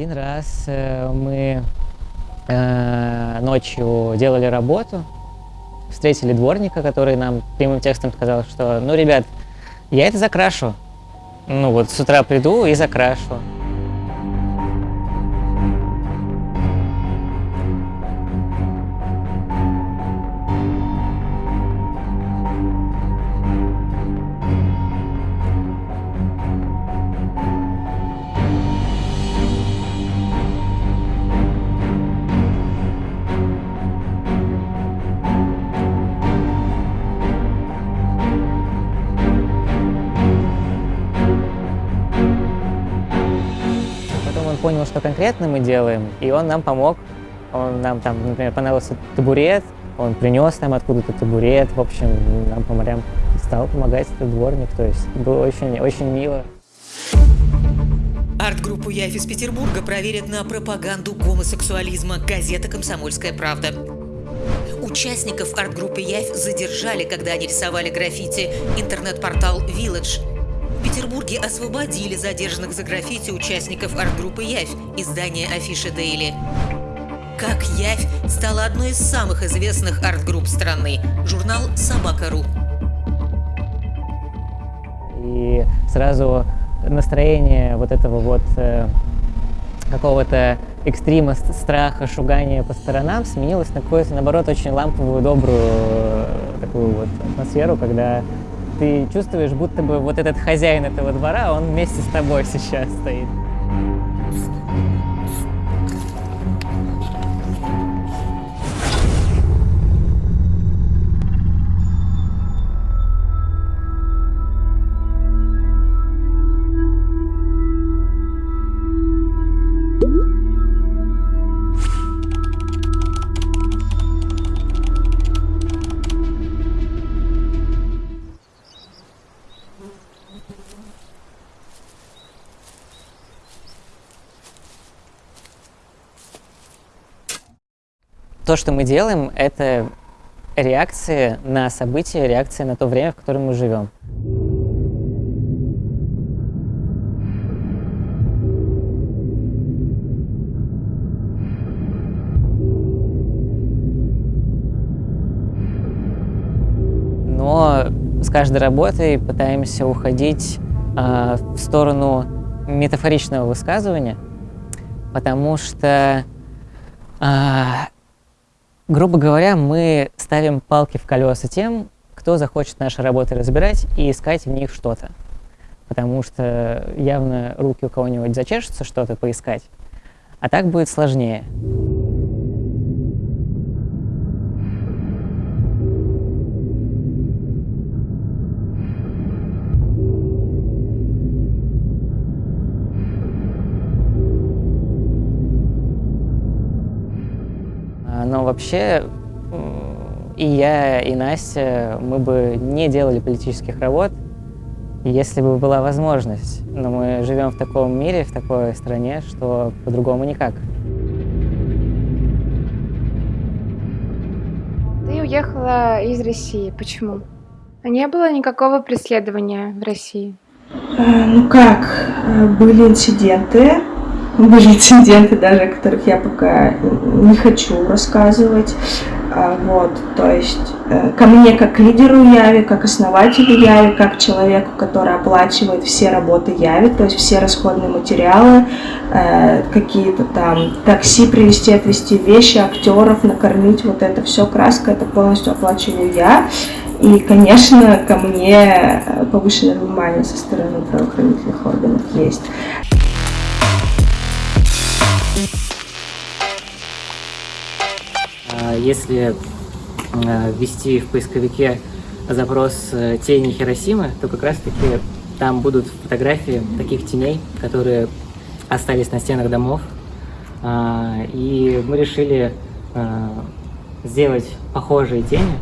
Один раз э, мы э, ночью делали работу, встретили дворника, который нам прямым текстом сказал, что, ну, ребят, я это закрашу. Ну вот с утра приду и закрашу. Понял, что конкретно мы делаем, и он нам помог. Он нам там, например, понравился табурет, он принес нам откуда-то табурет, в общем, нам по морям стал помогать этот дворник, то есть было очень, очень мило. Арт-группу «Яйф» из Петербурга проверят на пропаганду гомосексуализма. Газета «Комсомольская правда». Участников арт-группы «Яйф» задержали, когда они рисовали граффити. Интернет-портал «Village». В Петербурге освободили задержанных за граффити участников арт-группы «Явь» издания «Афиша Daily». Как «Явь» стала одной из самых известных арт-групп страны. Журнал «Собака.ру». И сразу настроение вот этого вот э, какого-то экстрима, ст- страха, шугания по сторонам сменилось на какую-то, наоборот, очень ламповую, добрую э, такую вот атмосферу, когда ты чувствуешь, будто бы вот этот хозяин этого двора, он вместе с тобой сейчас стоит. То, что мы делаем, это реакция на события, реакция на то время, в котором мы живем. Но с каждой работой пытаемся уходить а, в сторону метафоричного высказывания, потому что а, грубо говоря, мы ставим палки в колеса тем, кто захочет наши работы разбирать и искать в них что-то. Потому что явно руки у кого-нибудь зачешутся что-то поискать, а так будет сложнее. Вообще и я, и Настя, мы бы не делали политических работ, если бы была возможность. Но мы живем в таком мире, в такой стране, что по-другому никак. Ты уехала из России. Почему? А Не было никакого преследования в России. Э, Ну как, э, были инциденты, были инциденты даже, о которых я пока не хочу рассказывать. А, Вот, то есть э, ко мне как лидеру Яви, как основателю Яви, как человеку, который оплачивает все работы Яви, то есть все расходные материалы, э, какие-то там такси привезти, отвезти вещи, актеров, накормить, вот это все, краска, это полностью оплачиваю я. И, конечно, ко мне э, повышенное внимание со стороны правоохранительных органов есть. А Если э, ввести в поисковике запрос э, «тени Хиросимы», то как раз-таки там будут фотографии таких теней, которые остались на стенах домов. А, И мы решили э, сделать похожие тени,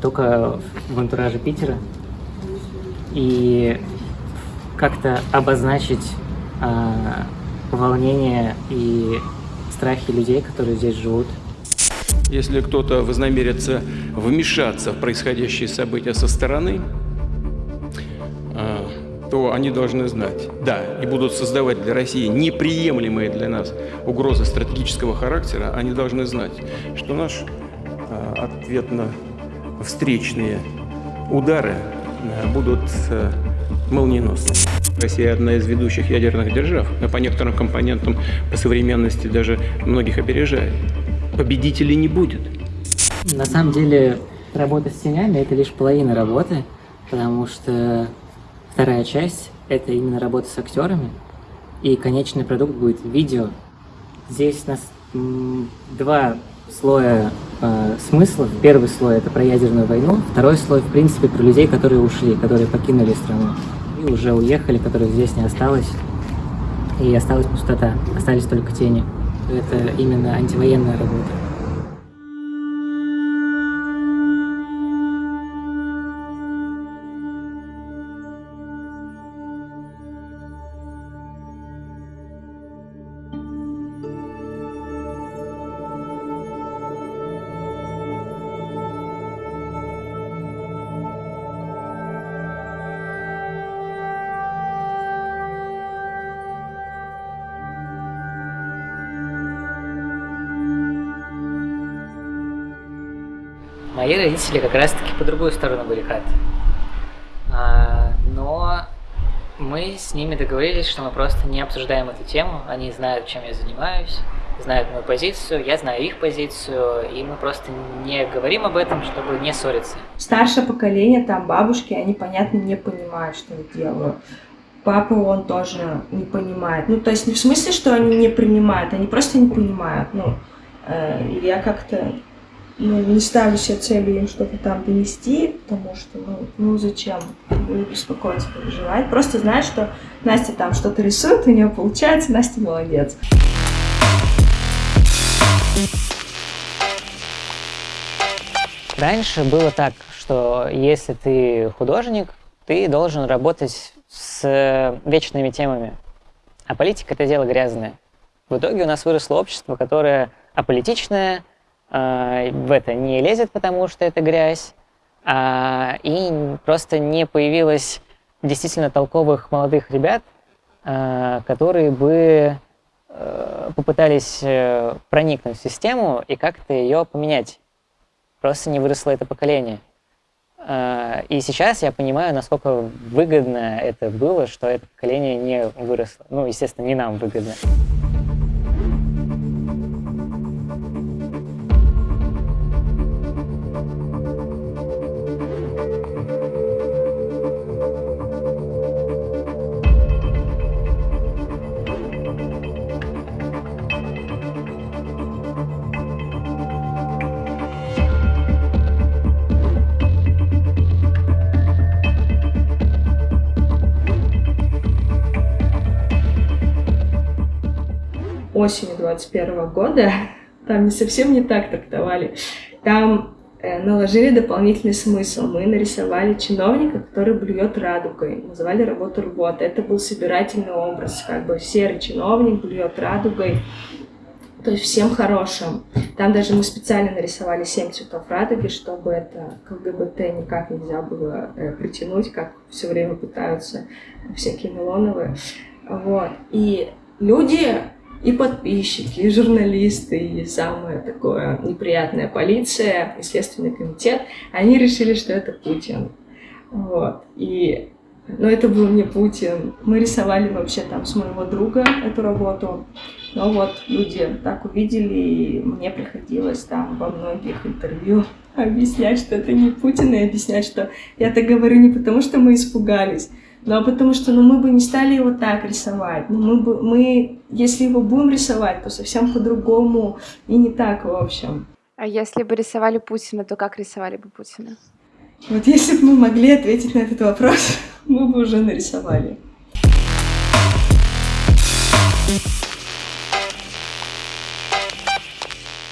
только в антураже Питера. И как-то обозначить а, волнение и страхи людей, которые здесь живут. Если кто-то вознамерится вмешаться в происходящие события со стороны, э, то они должны знать, да, и будут создавать для России неприемлемые для нас угрозы стратегического характера, они должны знать, что наш э, ответно-встречные удары э, будут молниеносны. Россия одна из ведущих ядерных держав, а по некоторым компонентам по современности даже многих опережает. Победителей не будет. На самом деле, работа с тенями – это лишь половина работы, потому что Вторая часть — это именно работа с актерами, и конечный продукт будет видео. Здесь у нас два слоя э, смыслов. Первый слой — это про ядерную войну, второй слой, в принципе, про людей, которые ушли, которые покинули страну и уже уехали, которых здесь не осталось, и осталась пустота, остались только тени. Это именно антивоенная работа. Мои родители как раз-таки по другую сторону баррикад. Но мы с ними договорились, что мы просто не обсуждаем эту тему. Они знают, чем я занимаюсь, знают мою позицию, я знаю их позицию, и мы просто не говорим об этом, чтобы не ссориться. Старшее поколение, там бабушки, они, понятно, не понимают, что я делаю. Папа, он тоже не понимает. Ну, то есть не в смысле, что они не принимают, они просто не понимают. Ну, э, я как-то ну, не ставлю себе целью что-то там донести, потому что, ну, ну зачем беспокоиться, переживать. Просто знать, что Настя там что-то рисует, у нее получается, Настя молодец. Раньше было так, что если ты художник, ты должен работать с вечными темами. А политика — это дело грязное. В итоге у нас выросло общество, которое аполитичное, э, в это не лезет, потому что это грязь, а, и просто не появилось действительно толковых молодых ребят, э, которые бы э, попытались э, проникнуть в систему и как-то ее поменять. Просто не выросло это поколение. Э, и сейчас я понимаю, насколько выгодно это было, что это поколение не выросло. Ну, естественно, не нам выгодно. 2021 года, там не совсем не так трактовали, там э, наложили дополнительный смысл. Мы нарисовали чиновника, который блюет радугой. Называли работу работа. Это был собирательный образ. Как бы серый чиновник блюет радугой. То есть всем хорошим. Там даже мы специально нарисовали семь цветов радуги, чтобы это к ЛГБТ никак нельзя было э, притянуть, как все время пытаются всякие Милоновые. Вот. И люди и подписчики, и журналисты, и самое такое неприятная полиция, и Следственный комитет, они решили, что это Путин. Вот. И но это был не Путин. Мы рисовали вообще там с моего друга эту работу. Но вот люди так увидели, и мне приходилось там во многих интервью объяснять, что это не Путин, и объяснять, что я так говорю не потому, что мы испугались, ну, а потому что ну, мы бы не стали его так рисовать. Ну, мы, бы, мы, если его будем рисовать, то совсем по-другому и не так, в общем. А если бы рисовали Путина, то как рисовали бы Путина? Вот если бы мы могли ответить на этот вопрос, мы бы уже нарисовали.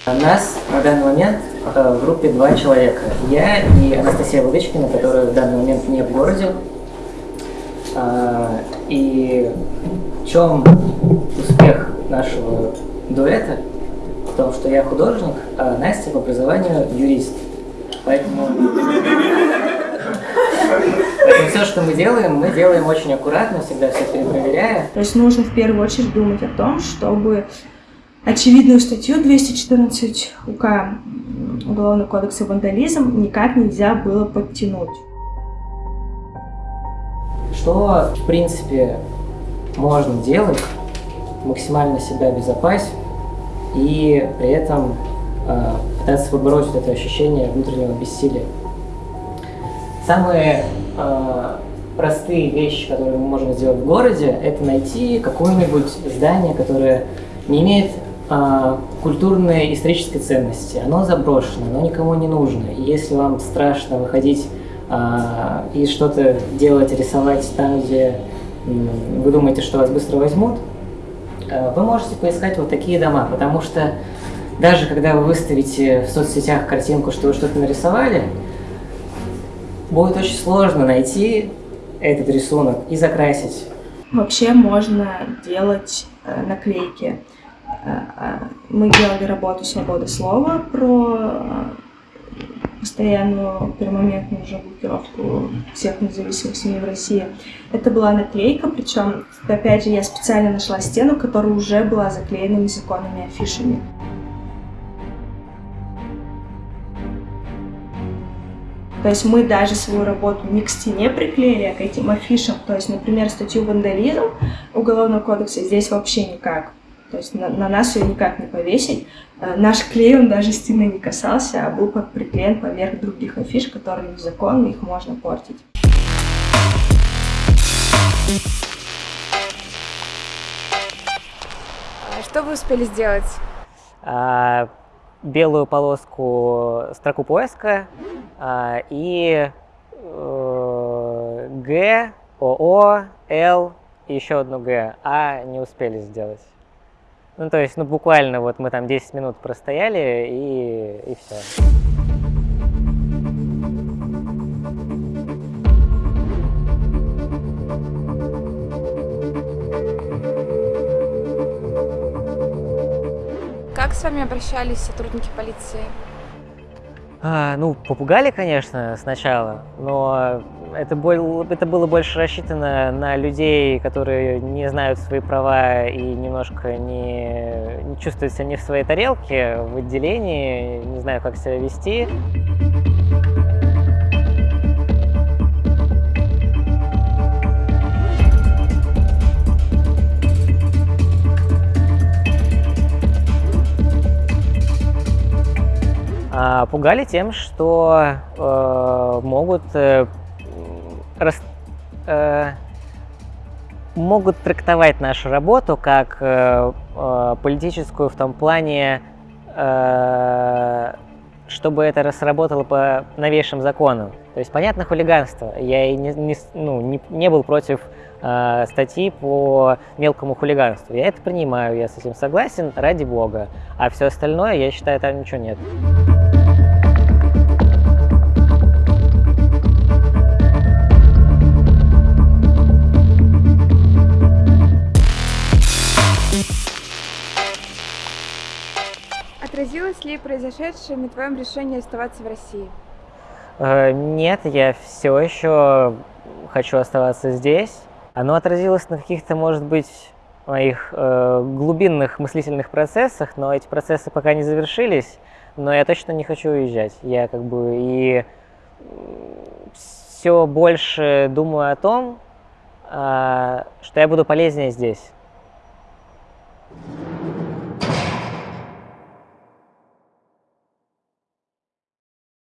У нас на данный момент э, в группе два человека. Я и Анастасия Владычкина, которая в данный момент не в городе, и в чем успех нашего дуэта? В том, что я художник, а Настя по образованию юрист. Поэтому... Но все, что мы делаем, мы делаем очень аккуратно, всегда все перепроверяя. То есть нужно в первую очередь думать о том, чтобы очевидную статью 214 УК Уголовного кодекса вандализм никак нельзя было подтянуть. Что, в принципе, можно делать, максимально себя обезопасить и при этом э, пытаться побороть это ощущение внутреннего бессилия. Самые э, простые вещи, которые мы можем сделать в городе, это найти какое-нибудь здание, которое не имеет э, культурной исторической ценности. Оно заброшено, оно никому не нужно. И если вам страшно выходить и что-то делать, рисовать там, где вы думаете, что вас быстро возьмут, э, вы можете поискать вот такие дома, потому что даже когда вы выставите в соцсетях картинку, что вы что-то нарисовали, будет очень сложно найти этот рисунок и закрасить. Вообще можно делать э, наклейки. Э, мы делали работу «Свобода слова» про постоянную пермоментную уже блокировку всех независимых СМИ в России. Это была наклейка, причем, опять же, я специально нашла стену, которая уже была заклеена незаконными афишами. То есть мы даже свою работу не к стене приклеили, а к этим афишам. То есть, например, статью «Вандализм» Уголовного кодекса здесь вообще никак. То есть на, на нас ее никак не повесить. Э, наш клей, он даже стены не касался, а был приклеен поверх других афиш, которые незаконны, их можно портить. А что вы успели сделать? А, белую полоску строку поиска а, и э, Г, ОО, Л и еще одну Г, А не успели сделать. Ну, то есть, ну, буквально вот мы там 10 минут простояли, и, и все. Как с вами обращались сотрудники полиции? А, ну, попугали, конечно, сначала, но это, был, это было больше рассчитано на людей, которые не знают свои права и немножко не, не чувствуют себя не в своей тарелке, в отделении, не знаю, как себя вести. А, пугали тем, что э, могут э, рас, э, могут трактовать нашу работу как э, э, политическую в том плане, э, чтобы это сработало по новейшим законам. То есть, понятно, хулиганство. Я и не, не, ну, не, не был против э, статьи по мелкому хулиганству. Я это принимаю, я с этим согласен, ради бога. А все остальное, я считаю, там ничего нет. Ли произошедшее на твоем решении оставаться в России? Э, нет, я все еще хочу оставаться здесь. Оно отразилось на каких-то, может быть, моих э, глубинных мыслительных процессах, но эти процессы пока не завершились, но я точно не хочу уезжать. Я как бы и все больше думаю о том, э, что я буду полезнее здесь.